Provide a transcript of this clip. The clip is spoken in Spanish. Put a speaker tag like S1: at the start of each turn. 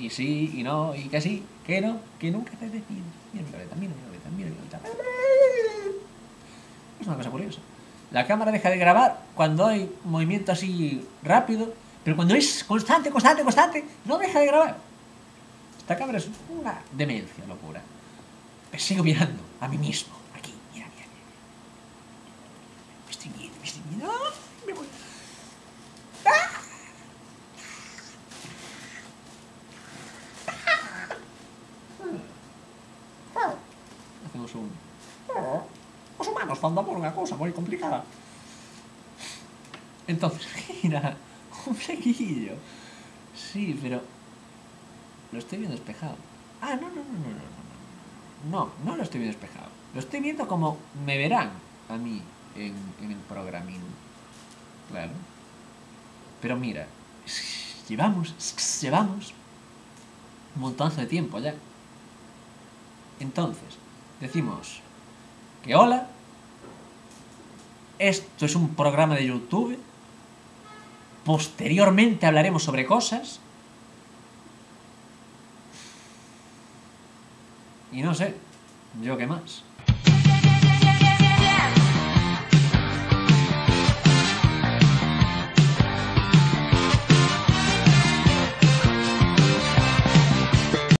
S1: y sí, y no, y que sí, que no, que nunca te decides. Mira mi violeta, mira mi violeta, mira mi violeta. Es una cosa curiosa. La cámara deja de grabar cuando hay movimiento así rápido, pero cuando es constante, constante, constante, no deja de grabar. Esta cámara es una demencia, locura. Me sigo mirando a mí mismo, aquí, mira, mira, mira. Me estoy viendo, me estoy viendo. ¡Ah! Me voy. Hacemos un... Os humanos por unha cousa complicada. Entonces, mira, un flequillo. Sí, pero lo estoy viendo despejado. Ah, no, no, no, no, no, no. No, no lo estoy viendo despejado. Lo estoy viendo como me verán a mí en, en el programín. Claro. Pero mira, llevamos, llevamos un montonazo de tiempo ya. Entonces, decimos que hola, esto es un programa de YouTube, posteriormente hablaremos sobre cosas, y no sé, yo qué más.